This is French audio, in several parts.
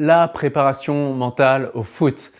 la préparation mentale au foot.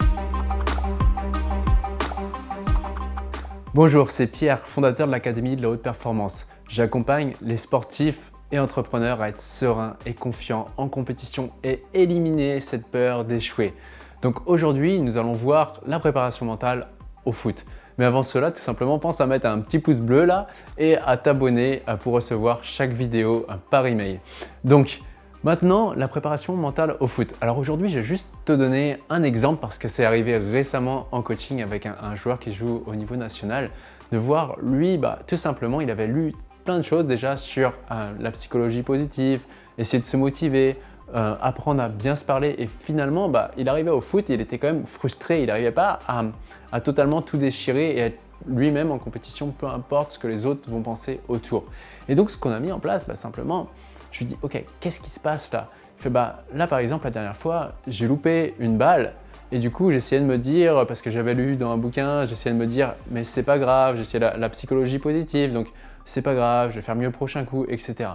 Bonjour, c'est Pierre, fondateur de l'Académie de la Haute Performance. J'accompagne les sportifs et entrepreneurs à être sereins et confiants en compétition et éliminer cette peur d'échouer. Donc aujourd'hui, nous allons voir la préparation mentale au foot. Mais avant cela, tout simplement, pense à mettre un petit pouce bleu là et à t'abonner pour recevoir chaque vidéo par email. Donc, Maintenant, la préparation mentale au foot. Alors aujourd'hui, je vais juste te donner un exemple parce que c'est arrivé récemment en coaching avec un, joueur qui joue au niveau national, de voir lui, bah, tout simplement, il avait lu plein de choses déjà sur euh, la psychologie positive, essayer de se motiver, euh, apprendre à bien se parler et finalement, bah, il arrivait au foot il était quand même frustré, il n'arrivait pas à, totalement tout déchirer et être lui-même en compétition, peu importe ce que les autres vont penser autour. Et donc, ce qu'on a mis en place, bah, simplement, je lui dis, ok, qu'est-ce qui se passe là? Il fait, bah là par exemple, la dernière fois, j'ai loupé une balle et du coup, j'essayais de me dire, parce que j'avais lu dans un bouquin, j'essayais de me dire, mais c'est pas grave, j'essayais la, la psychologie positive, donc c'est pas grave, je vais faire mieux le prochain coup, etc.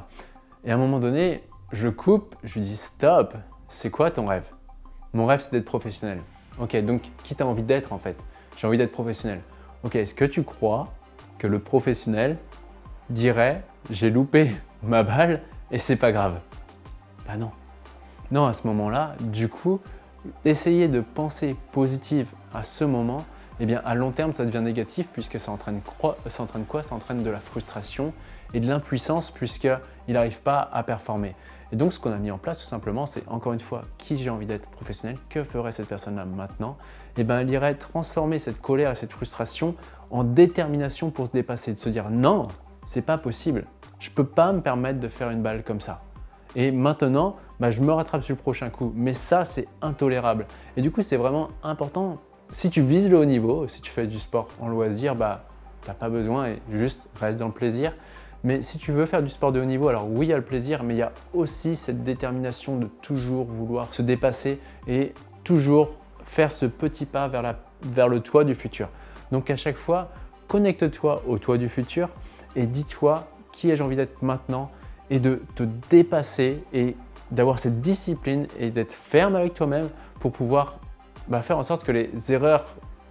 Et à un moment donné, je coupe, je lui dis, stop, c'est quoi ton rêve? Mon rêve, c'est d'être professionnel. Ok, donc qui t'as envie d'être en fait? J'ai envie d'être professionnel. Ok, est-ce que tu crois que le professionnel dirait, j'ai loupé ma balle et c'est pas grave. Bah non. Non, à ce moment-là, du coup, essayer de penser positive à ce moment, eh bien à long terme, ça devient négatif puisque ça entraîne, quoi Ça entraîne de la frustration et de l'impuissance puisqu'il n'arrive pas à performer. Et donc, ce qu'on a mis en place tout simplement, c'est encore une fois, qui j'ai envie d'être professionnel, que ferait cette personne-là maintenant? Eh bien, elle irait transformer cette colère et cette frustration en détermination pour se dépasser, de se dire non, c'est pas possible, je peux pas me permettre de faire une balle comme ça. Et maintenant, bah, je me rattrape sur le prochain coup. Mais ça, c'est intolérable. Et du coup, c'est vraiment important. Si tu vises le haut niveau, si tu fais du sport en loisir, bah, tu n'as pas besoin et juste reste dans le plaisir. Mais si tu veux faire du sport de haut niveau, alors oui, il y a le plaisir, mais il y a aussi cette détermination de toujours vouloir se dépasser et toujours faire ce petit pas vers, la, vers le toit du futur. Donc à chaque fois, connecte-toi au toit du futur et dis-toi qui ai-je envie d'être maintenant et de te dépasser et d'avoir cette discipline et d'être ferme avec toi-même pour pouvoir bah, faire en sorte que les erreurs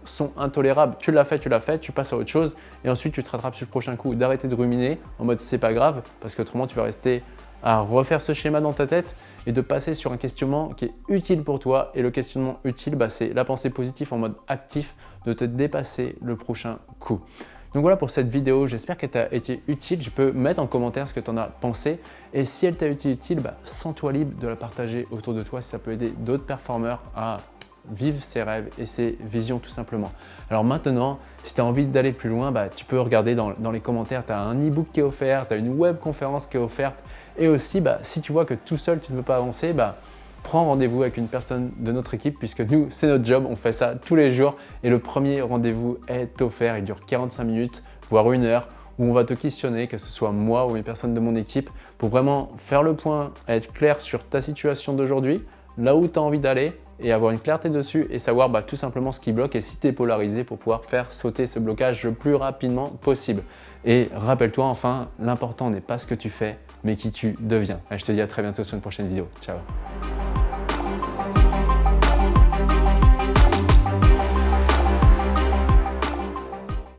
sont intolérables. Tu l'as fait, tu l'as fait, tu passes à autre chose et ensuite tu te rattrapes sur le prochain coup. D'arrêter de ruminer en mode c'est pas grave parce qu'autrement tu vas rester à refaire ce schéma dans ta tête et de passer sur un questionnement qui est utile pour toi. Et le questionnement utile, bah, c'est la pensée positive en mode actif de te dépasser le prochain coup. Donc voilà pour cette vidéo, j'espère qu'elle t'a été utile. Je peux mettre en commentaire ce que tu en as pensé. Et si elle t'a été utile, bah, sens-toi libre de la partager autour de toi si ça peut aider d'autres performeurs à vivre ses rêves et ses visions tout simplement. Alors maintenant, si tu as envie d'aller plus loin, bah, tu peux regarder dans, les commentaires, tu as un e-book qui est offert, tu as une web conférence qui est offerte et aussi bah, si tu vois que tout seul tu ne peux pas avancer, prends rendez-vous avec une personne de notre équipe puisque nous, c'est notre job, on fait ça tous les jours et le premier rendez-vous est offert, il dure 45 minutes, voire une heure où on va te questionner, que ce soit moi ou une personne de mon équipe, pour vraiment faire le point, être clair sur ta situation d'aujourd'hui, là où tu as envie d'aller et avoir une clarté dessus et savoir bah, tout simplement ce qui bloque et si tu es polarisé pour pouvoir faire sauter ce blocage le plus rapidement possible. Et rappelle-toi enfin, l'important n'est pas ce que tu fais, mais qui tu deviens. je te dis à très bientôt sur une prochaine vidéo. Ciao